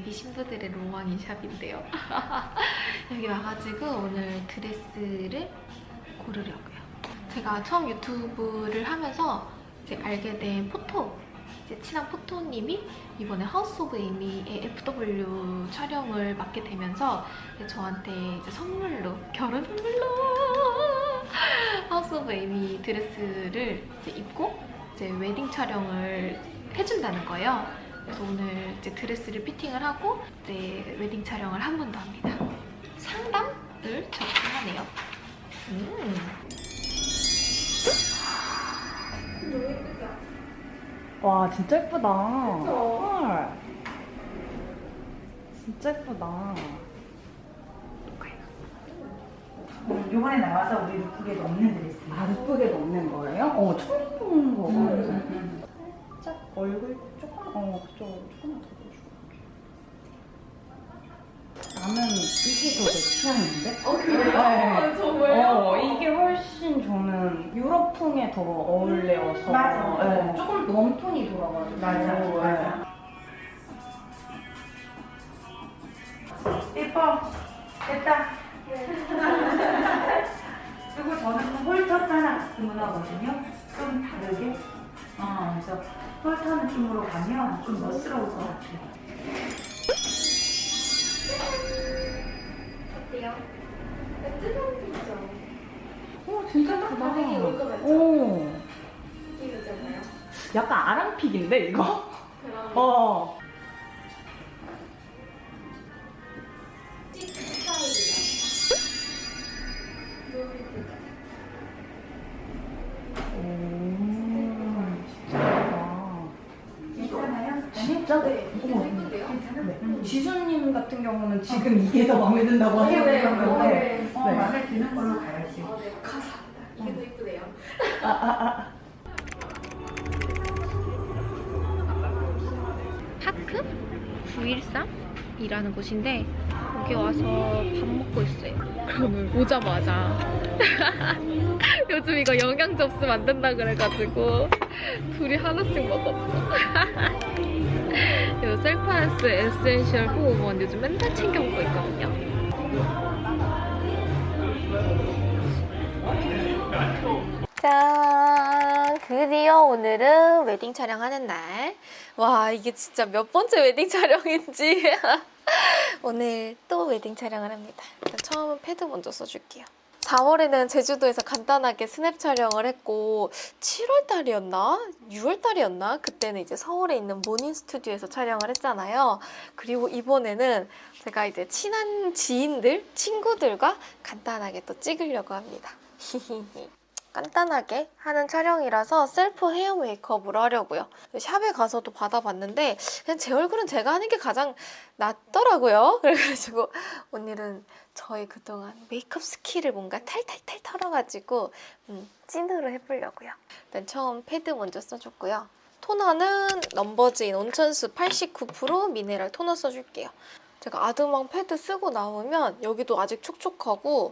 예비 신부들의 로망인 샵인데요. 여기 와가지고 오늘 드레스를 고르려고요. 제가 처음 유튜브를 하면서 이제 알게 된 photo 이제 친한 photo님이 이번에 하우스 오브 에이미의 FW 촬영을 맡게 되면서 이제 저한테 이제 선물로 결혼 선물로 하우스 오브 에이미 드레스를 이제 입고 이제 웨딩 촬영을 해준다는 거예요. 그래서 오늘 이제 드레스를 피팅을 하고 이제 웨딩 촬영을 한 번 더 합니다. 상담을 접수하네요. 음. 와 진짜 예쁘다. 헐. 진짜 예쁘다. 요번에 나와서 우리 lookbook에도 없는 드레스. 아 예쁘게 넣는 거예요? 어 처음 보는 거 음, 같아요. 음, 살짝 얼굴 어 그쪽 조금만 더 보여줘. 나는 이게 더 내 취향인데? 어 그래요? 네. 정말요? 어 이게 훨씬 저는 유럽풍에 더 어울려서 맞아. 네, 조금 웜톤이 돌아가지고 맞아, 네. 맞아. 예뻐. 됐다. 그리고 저는 홀터 하나 갔으면 하거든요. 좀 다르게. 어, 그래서 홀터 느낌으로 가면 좀 멋스러울 것 같아요. 어때요? 뜨거운죠? 어 진짜 예쁘다. 되게 올것 같죠? 오. 느낌이잖아요. 약간 아랑픽인데 이거? 그럼 어. 지수님 같은 경우는 지금 이게 더 마음에 든다고 네, 네, 하셨는데 네. 어, 네. 마음에 드는 걸로 가야지. 어, 네, 감사합니다. 이게 더 예쁘네요. 파크 913이라는 곳인데 여기 와서 밥 먹고 있어요. 그러면 오자마자 요즘 이거 영양제 없으면 안 된다 그래가지고 둘이 하나씩 먹었어. 이 셀프하우스 essential 호흡원 요즘 맨날 챙겨 먹고 있거든요. 짠! 드디어 오늘은 웨딩 촬영하는 날. 와, 이게 진짜 몇 번째 웨딩 촬영인지. 오늘 또 웨딩 촬영을 합니다. 일단 처음은 패드 먼저 써줄게요. 4월에는 제주도에서 간단하게 스냅 촬영을 했고 7월달이었나? 6월달이었나? 그때는 이제 서울에 있는 모닝 스튜디오에서 촬영을 했잖아요. 그리고 이번에는 제가 이제 친한 지인들, 친구들과 간단하게 또 찍으려고 합니다. 간단하게 하는 촬영이라서 셀프 헤어 메이크업을 하려고요. 샵에 가서도 받아봤는데 그냥 제 얼굴은 제가 하는 게 가장 낫더라고요. 그래가지고 오늘은 저의 그동안 메이크업 스킬을 뭔가 탈탈탈 털어가지고 음, 찐으로 해보려고요. 일단 처음 패드 먼저 써줬고요. 토너는 넘버즈인 온천수 89% 미네랄 토너 써줄게요. 제가 아드망 패드 쓰고 나오면 여기도 아직 촉촉하고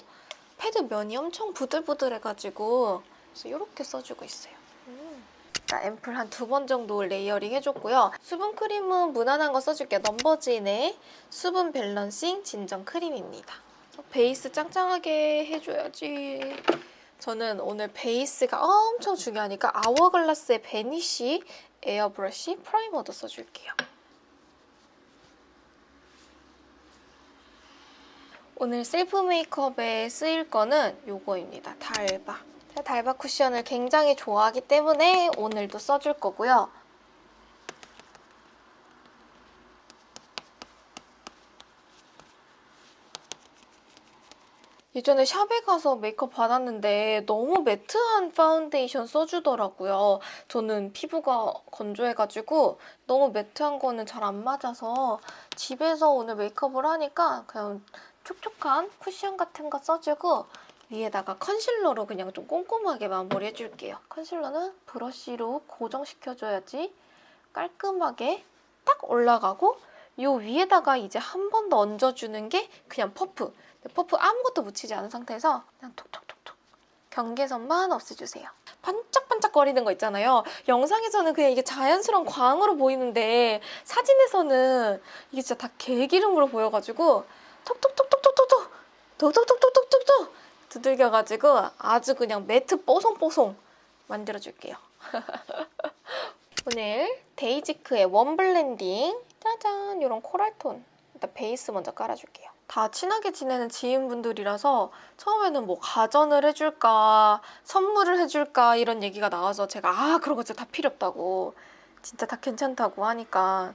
패드 면이 엄청 부들부들해가지고 그래서 이렇게 써주고 있어요. 음. 자, 앰플 한 두 번 정도 layering 해줬고요. 수분 크림은 무난한 거 써줄게요. 넘버즈인의 수분 balancing 진정 크림입니다. 베이스 짱짱하게 해줘야지. 저는 오늘 베이스가 엄청 중요하니까 아워글라스의 Vanish Airbrush 프라이머도 써줄게요. 오늘 셀프 메이크업에 쓰일 거는 요거입니다. 달바. 제가 달바 쿠션을 굉장히 좋아하기 때문에 오늘도 써줄 거고요. 예전에 샵에 가서 메이크업 받았는데 너무 매트한 파운데이션 써주더라고요. 저는 피부가 건조해가지고 너무 매트한 거는 잘 안 맞아서 집에서 오늘 메이크업을 하니까 그냥 촉촉한 쿠션 같은 거 써주고 위에다가 컨실러로 그냥 좀 꼼꼼하게 마무리해줄게요. 컨실러는 브러쉬로 고정시켜줘야지 깔끔하게 딱 올라가고 요 위에다가 이제 한 번 더 얹어주는 게 그냥 퍼프. 퍼프 아무것도 묻히지 않은 상태에서 그냥 톡톡톡톡 경계선만 없애주세요. 반짝반짝거리는 거 있잖아요. 영상에서는 그냥 이게 자연스러운 광으로 보이는데 사진에서는 이게 진짜 다 개기름으로 보여가지고 톡톡톡톡톡톡톡. 톡톡톡톡톡톡. 두들겨가지고 아주 그냥 매트 뽀송뽀송 만들어줄게요. 오늘 데이지크의 warm blending. 짜잔! 이런 코랄톤. 일단 베이스 먼저 깔아줄게요. 다 친하게 지내는 지인분들이라서 처음에는 뭐 가전을 해줄까 선물을 해줄까 이런 얘기가 나와서 제가 아 그런 거 진짜 다 필요 없다고. 진짜 다 괜찮다고 하니까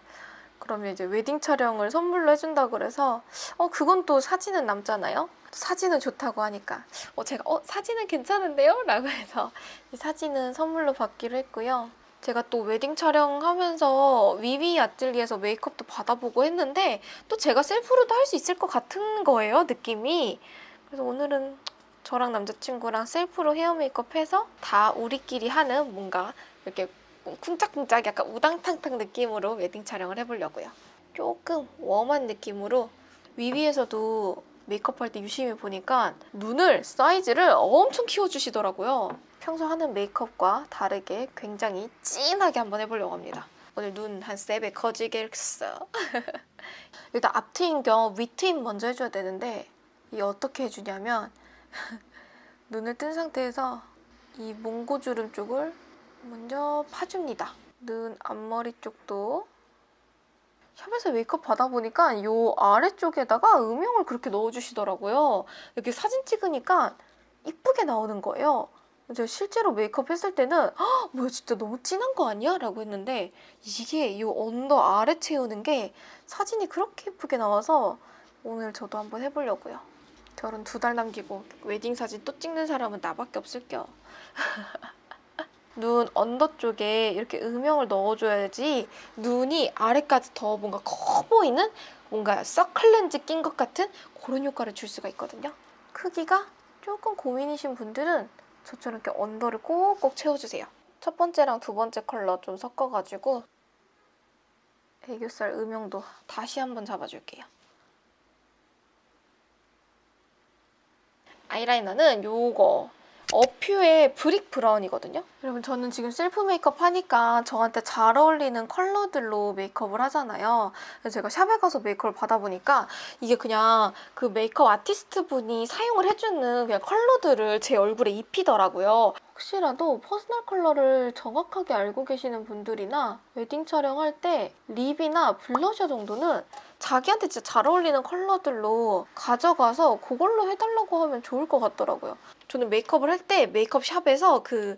그러면 이제 웨딩 촬영을 선물로 해준다고 그래서 어 그건 또 사진은 남잖아요? 사진은 좋다고 하니까. 어 제가 어 사진은 괜찮은데요? 라고 해서 이 사진은 선물로 받기로 했고요. 제가 또 웨딩 촬영하면서 위위 아틀리에서 메이크업도 받아보고 했는데 또 제가 셀프로도 할 수 있을 것 같은 거예요 느낌이. 그래서 오늘은 저랑 남자친구랑 셀프로 헤어 메이크업 해서 다 우리끼리 하는 뭔가 이렇게 쿵짝쿵짝 약간 우당탕탕 느낌으로 웨딩 촬영을 해보려고요 조금 warm한 느낌으로 위위에서도 메이크업 할 때 유심히 보니까 눈을 사이즈를 엄청 키워주시더라고요 평소 하는 메이크업과 다르게 굉장히 진하게 한번 해보려고 합니다. 오늘 눈 한 세배 커지겠어. 일단 앞트임 겸 위트임 먼저 해줘야 되는데 이 어떻게 해주냐면 눈을 뜬 상태에서 이 몽고주름 쪽을 먼저 파줍니다. 눈 앞머리 쪽도 샵에서 메이크업 받아보니까 이 아래쪽에다가 음영을 그렇게 넣어주시더라고요. 이렇게 사진 찍으니까 이쁘게 나오는 거예요. 제가 실제로 메이크업 했을 때는 "헉, 뭐야 진짜 너무 진한 거 아니야? 라고 했는데 이게 이 under 아래 채우는 게 사진이 그렇게 예쁘게 나와서 오늘 저도 한번 해보려고요. 결혼 두 달 남기고 웨딩 사진 또 찍는 사람은 나밖에 없을겨. 눈 under 쪽에 이렇게 음영을 넣어줘야지 눈이 아래까지 더 뭔가 커 보이는 뭔가 서클렌즈 낀 것 같은 그런 효과를 줄 수가 있거든요. 크기가 조금 고민이신 분들은 저처럼 이렇게 under를 꼭꼭 채워주세요. 첫 번째랑 두 번째 컬러 좀 섞어가지고 애교살 음영도 다시 한번 잡아줄게요. 아이라이너는 요거 어퓨의 브릭 브라운이거든요. 여러분 저는 지금 셀프 메이크업 하니까 저한테 잘 어울리는 컬러들로 메이크업을 하잖아요. 그래서 제가 샵에 가서 메이크업을 받아보니까 이게 그냥 그 메이크업 아티스트 분이 사용을 해주는 그냥 컬러들을 제 얼굴에 입히더라고요. 혹시라도 퍼스널 컬러를 정확하게 알고 계시는 분들이나 웨딩 촬영할 때 립이나 블러셔 정도는 자기한테 진짜 잘 어울리는 컬러들로 가져가서 그걸로 해달라고 하면 좋을 것 같더라고요. 저는 메이크업을 할 때 메이크업 샵에서 그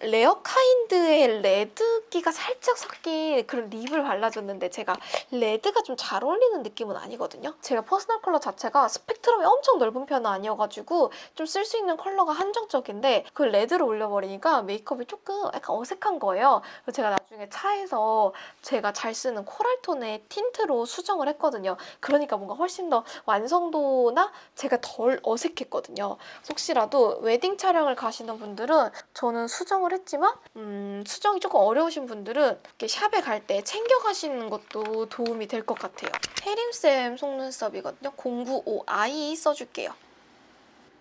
레어 카인드의 레드기가 살짝 섞인 그런 립을 발라줬는데 제가 레드가 좀 잘 어울리는 느낌은 아니거든요. 제가 퍼스널 컬러 자체가 스펙트럼이 엄청 넓은 편은 아니어가지고 좀 쓸 수 있는 컬러가 한정적인데 그 레드를 올려버리니까 메이크업이 조금 약간 어색한 거예요. 그래서 제가 나중에 차에서 제가 잘 쓰는 코랄톤의 틴트로 수정을 했거든요. 그러니까 뭔가 훨씬 더 완성도나 제가 덜 어색했거든요. 혹시라도 웨딩 촬영을 가시는 분들은 저는 수정 을 했지만 음, 수정이 조금 어려우신 분들은 이렇게 샵에 갈 때 챙겨가시는 것도 도움이 될 것 같아요. 해림쌤 속눈썹이거든요. 095i 써줄게요.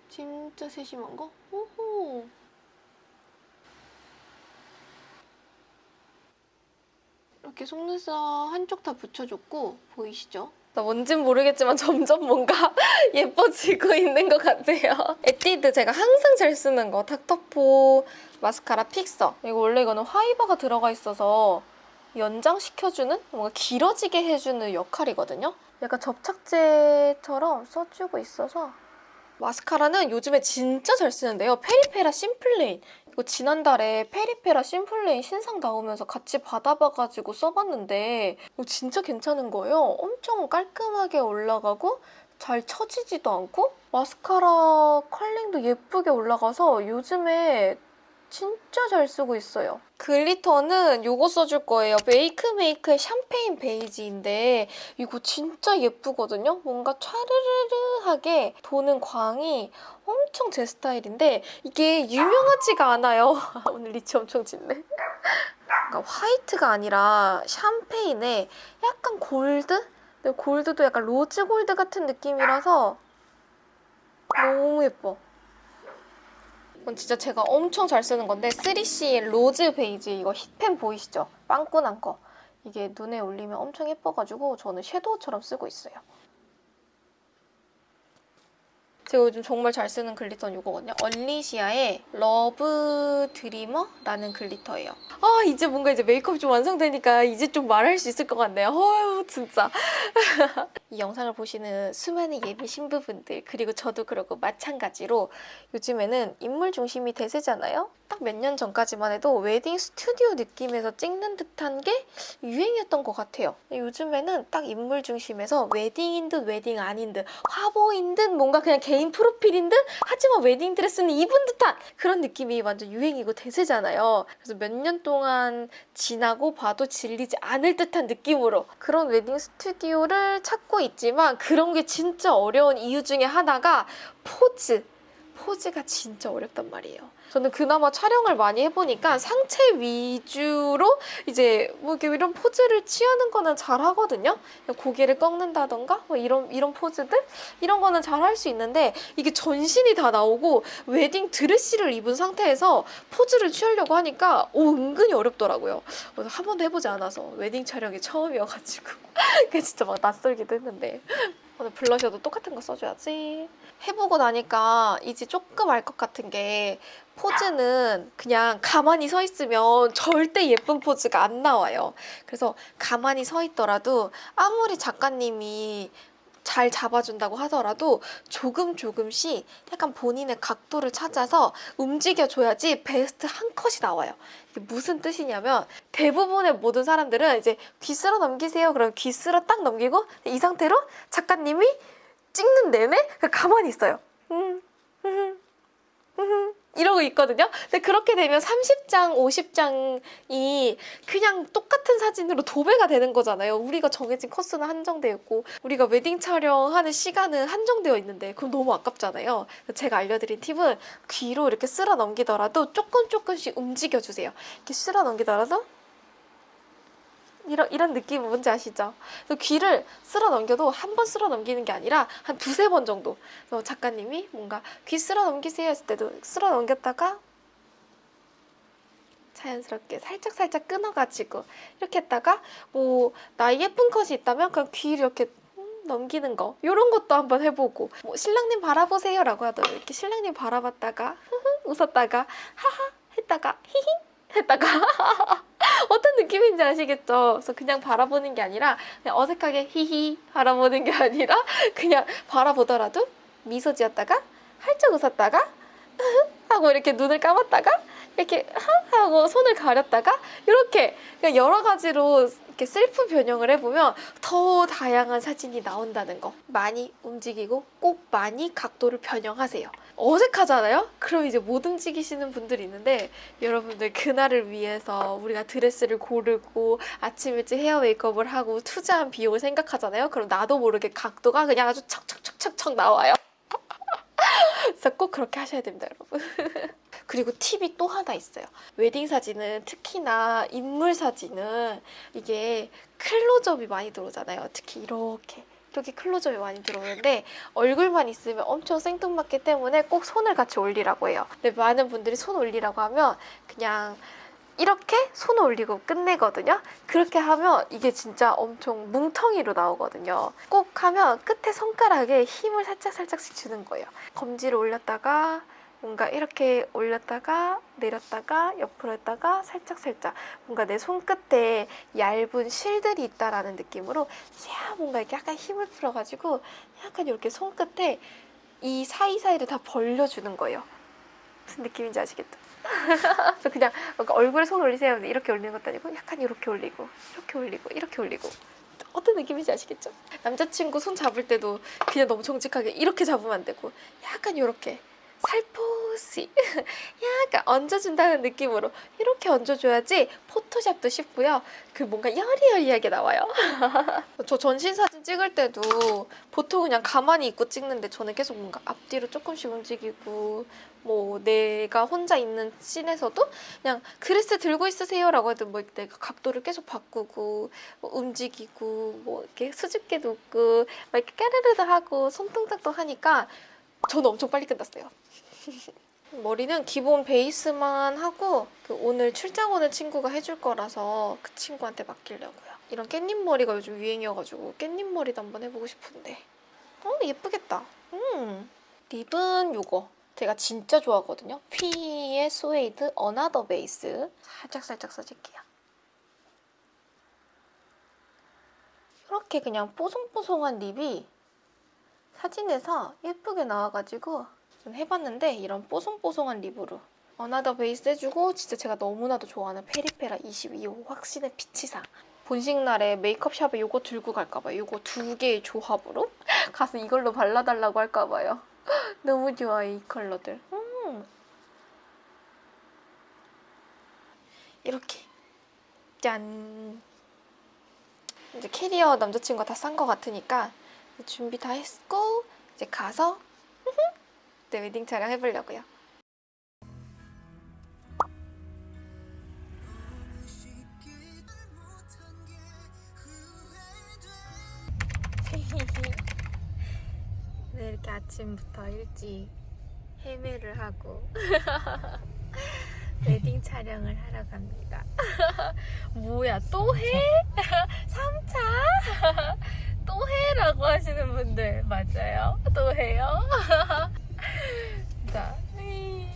진짜 세심한 거? 오호. 이렇게 속눈썹 한쪽 다 붙여줬고 보이시죠? 나 뭔진 모르겠지만 점점 뭔가 예뻐지고 있는 것 같아요. 에뛰드 제가 항상 잘 쓰는 거 닥터포 마스카라 픽서 이거 원래 이거는 화이버가 들어가 있어서 연장시켜주는 뭔가 길어지게 해주는 역할이거든요. 약간 접착제처럼 써주고 있어서 마스카라는 요즘에 진짜 잘 쓰는데요. 페리페라 심플레인 이거 지난달에 페리페라 심플레인 신상 나오면서 같이 받아봐가지고 써봤는데 이거 진짜 괜찮은 거예요. 엄청 깔끔하게 올라가고 잘 처지지도 않고 마스카라 컬링도 예쁘게 올라가서 요즘에 진짜 잘 쓰고 있어요. 글리터는 이거 써줄 거예요. 웨이크메이크의 샴페인 베이지인데 이거 진짜 예쁘거든요. 뭔가 촤르르르하게 도는 광이 엄청 제 스타일인데 이게 유명하지가 않아요. 오늘 리치 엄청 짙네. 그러니까 화이트가 아니라 샴페인에 약간 골드? 골드도 약간 로즈 골드 같은 느낌이라서 너무 예뻐. 이건 진짜 제가 엄청 잘 쓰는 건데 3CE 로즈 베이지 이거 hit pan 보이시죠? 빵꾸난 거. 이게 눈에 올리면 엄청 예뻐가지고 저는 섀도우처럼 쓰고 있어요. 제가 요즘 정말 잘 쓰는 글리터는 이거거든요. 얼리시아의 러브 드리머라는 글리터예요. 아 이제 뭔가 이제 메이크업 좀 완성되니까 이제 좀 말할 수 있을 것 같네요. 어휴 진짜. 이 영상을 보시는 수많은 예비 신부분들 그리고 저도 그러고 마찬가지로 요즘에는 인물 중심이 대세잖아요. 딱 몇 년 전까지만 해도 웨딩 스튜디오 느낌에서 찍는 듯한 게 유행이었던 것 같아요. 요즘에는 딱 인물 중심에서 웨딩인 듯 웨딩 아닌 듯 화보인 듯 뭔가 그냥 개인 프로필인 듯 하지만 웨딩 드레스는 입은 듯한 그런 느낌이 완전 유행이고 대세잖아요. 그래서 몇 년 동안 지나고 봐도 질리지 않을 듯한 느낌으로 그런 웨딩 스튜디오를 찾고 있지만 그런 게 진짜 어려운 이유 중에 하나가 포즈. 포즈가 진짜 어렵단 말이에요. 저는 그나마 촬영을 많이 해보니까 상체 위주로 이제 뭐 이렇게 이런 포즈를 취하는 거는 잘 하거든요. 고개를 꺾는다던가 뭐 이런 이런 포즈들 이런 거는 잘 할 수 있는데 이게 전신이 다 나오고 웨딩 드레스를 입은 상태에서 포즈를 취하려고 하니까 오 은근히 어렵더라고요. 한 번도 해보지 않아서 웨딩 촬영이 처음이어가지고 그게 진짜 막 낯설기도 했는데 오늘 블러셔도 똑같은 거 써줘야지. 해보고 나니까 이제 조금 알 것 같은 게 포즈는 그냥 가만히 서 있으면 절대 예쁜 포즈가 안 나와요. 그래서 가만히 서 있더라도 아무리 작가님이 잘 잡아준다고 하더라도 조금 조금씩 약간 본인의 각도를 찾아서 움직여줘야지 베스트 한 컷이 나와요. 무슨 뜻이냐면 대부분의 모든 사람들은 이제 귀 쓸어 넘기세요. 그럼 귀 쓸어 딱 넘기고 이 상태로 작가님이 찍는 내내 가만히 있어요. 음, 음, 음, 이러고 있거든요. 근데 그렇게 되면 30장, 50장이 그냥 똑같은 사진으로 도배가 되는 거잖아요. 우리가 정해진 코스는 한정되어 있고 우리가 웨딩 촬영하는 시간은 한정되어 있는데 그럼 너무 아깝잖아요. 제가 알려드린 팁은 귀로 이렇게 쓸어 넘기더라도 조금 조금씩 움직여주세요. 이렇게 쓸어 넘기더라도 이런, 이런 느낌 뭔지 아시죠? 귀를 쓸어 넘겨도 한 번 쓸어 넘기는 게 아니라 한 두세 번 정도. 작가님이 뭔가 귀 쓸어 넘기세요 했을 때도 쓸어 넘겼다가 자연스럽게 살짝살짝 끊어가지고 이렇게 했다가 뭐 나 예쁜 컷이 있다면 그냥 귀를 이렇게 음, 넘기는 거 이런 것도 한번 해보고 뭐 신랑님 바라보세요 라고 하더라도 이렇게 신랑님 바라봤다가 흐흐 웃었다가 하하 했다가 히히 했다가 어떤 느낌인지 아시겠죠? 그래서 그냥 바라보는 게 아니라 그냥 어색하게 히히 바라보는 게 아니라 그냥 바라보더라도 미소 지었다가 활짝 웃었다가 하고 이렇게 눈을 감았다가 이렇게 하 하고 손을 가렸다가 이렇게 여러 가지로 이렇게 셀프 변형을 해보면 더 다양한 사진이 나온다는 거 많이 움직이고 꼭 많이 각도를 변형하세요 어색하잖아요? 그럼 이제 못 움직이시는 분들이 있는데 여러분들 그날을 위해서 우리가 드레스를 고르고 아침 일찍 헤어 메이크업을 하고 투자한 비용을 생각하잖아요 그럼 나도 모르게 각도가 그냥 아주 척척척척척 나와요 그래서 꼭 그렇게 하셔야 됩니다 여러분 그리고 팁이 또 하나 있어요. 웨딩 사진은 특히나 인물 사진은 이게 클로즈업이 많이 들어오잖아요. 특히 이렇게 이렇게 클로즈업이 많이 들어오는데 얼굴만 있으면 엄청 생뚱맞기 때문에 꼭 손을 같이 올리라고 해요. 근데 많은 분들이 손 올리라고 하면 그냥 이렇게 손 올리고 끝내거든요. 그렇게 하면 이게 진짜 엄청 뭉텅이로 나오거든요. 꼭 하면 끝에 손가락에 힘을 살짝살짝씩 주는 거예요. 검지를 올렸다가 뭔가 이렇게 올렸다가 내렸다가 옆으로 했다가 살짝살짝 뭔가 내 손끝에 얇은 실들이 있다라는 느낌으로 야 뭔가 이렇게 약간 힘을 풀어가지고 약간 이렇게 손끝에 이 사이사이를 다 벌려주는 거예요. 무슨 느낌인지 아시겠죠? 그래서 그냥 얼굴에 손 올리세요. 이렇게 올리는 것도 아니고 약간 이렇게 올리고 이렇게 올리고 이렇게 올리고 어떤 느낌인지 아시겠죠? 남자친구 손 잡을 때도 그냥 너무 정직하게 이렇게 잡으면 안 되고 약간 이렇게 살포시 약간 얹어준다는 느낌으로 이렇게 얹어줘야지 포토샵도 쉽고요. 그 뭔가 여리여리하게 나와요. 저 전신 사진 찍을 때도 보통 그냥 가만히 있고 찍는데 저는 계속 뭔가 앞뒤로 조금씩 움직이고 뭐 내가 혼자 있는 씬에서도 그냥 드레스 들고 있으세요 라고 해도 뭐 내가 각도를 계속 바꾸고 뭐 움직이고 뭐 이렇게 수줍게 놓고 막 이렇게 까르르도 하고 손동작도 하니까 저는 엄청 빨리 끝났어요. 머리는 기본 베이스만 하고 그 오늘 출장 오는 친구가 해줄 거라서 그 친구한테 맡기려고요. 이런 깻잎 머리가 요즘 유행이어가지고 깻잎 머리도 한번 해보고 싶은데 어 예쁘겠다. 음 립은 요거 제가 진짜 좋아하거든요. 피의 스웨이드 under 베이스 살짝 살짝 써줄게요. 이렇게 그냥 뽀송뽀송한 립이 사진에서 예쁘게 나와가지고 좀 해봤는데 이런 뽀송뽀송한 립으로 under 베이스 해주고 진짜 제가 너무나도 좋아하는 페리페라 22호 확신의 피치상 본식 날에 메이크업 샵에 요거 들고 갈까봐요. 요거 두 개의 조합으로 가서 이걸로 발라달라고 할까봐요. 너무 좋아요 이 컬러들. 음. 이렇게 짠. 이제 캐리어 남자친구가 다 싼 것 같으니까 준비 다 했고 이제 가서 네, 웨딩 촬영 해보려고요. 네, 이렇게 아침부터 일찍 헤매를 하고 웨딩 촬영을 하러 갑니다. 뭐야, 또 해? 3차? 또 해 라고 하시는 분들 맞아요? 또 해요? 자, 이-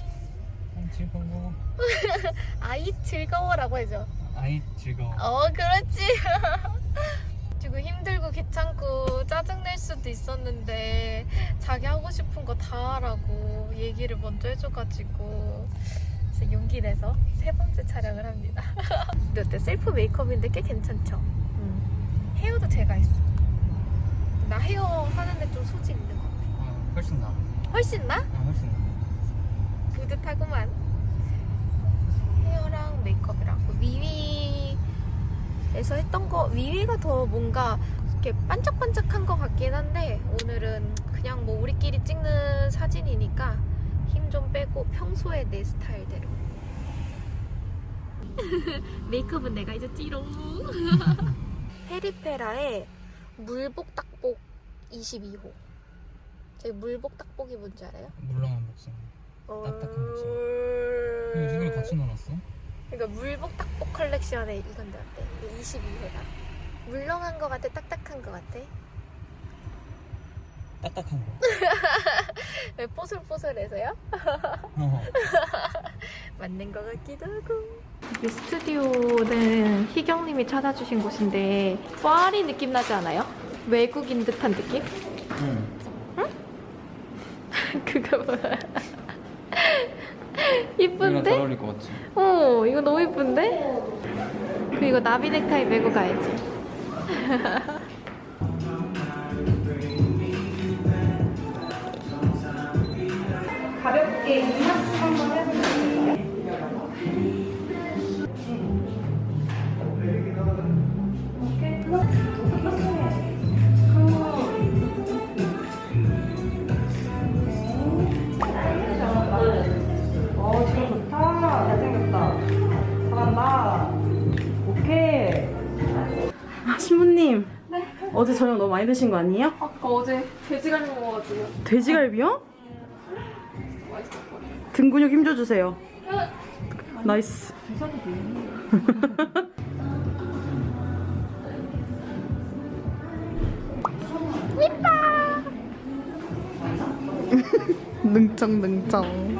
즐거워. 아이 즐거워라고 해줘. 아이 즐거워. 어, 그렇지. 지금 힘들고 귀찮고 짜증낼 수도 있었는데 자기 하고 싶은 거 다 하라고 얘기를 먼저 해줘가지고 진짜 용기 내서 세 번째 촬영을 합니다. 근데 어때? 셀프 메이크업인데 꽤 괜찮죠? 헤어도 제가 했어. 나 헤어 하는데 좀 소질 있는 것 같아. 아, 훨씬 나. 훨씬 나? 아, 훨씬 나. 뿌듯하구만. 헤어랑 메이크업이랑 그 위위에서 했던 거 위위가 더 뭔가 이렇게 반짝반짝한 것 같긴 한데 오늘은 그냥 뭐 우리끼리 찍는 사진이니까 힘 좀 빼고 평소에 내 스타일대로. 메이크업은 내가 이제 찌롱. 페리페라의 물복 딱복 22호. 저희 물복 딱복이 뭔지 알아요? 물렁한 목소리. 딱딱한. 어... 이거 누구랑 같이 놀았어? 그러니까 물복 딱복 컬렉션에 이건데 어때? 22회가 물렁한 거 같아? 딱딱한 거 같아? 딱딱한 거. 왜 뽀슬뽀슬해서요? 어. 맞는 것 같기도 하고 이 스튜디오는 희경님이 찾아주신 곳인데 파리 느낌 나지 않아요? 외국인 듯한 느낌? 응. 그거 뭐야 이거랑 잘 이쁜데? 어울릴 것 같지? 어 이거 너무 이쁜데? 그리고 나비 넥타이 메고 가야지 가볍게 너무 많이 드신 거 아니에요? 아까 어제 돼지갈비 먹어가지고 돼지갈비요? 등 근육 힘줘주세요. nice. 능청 능청.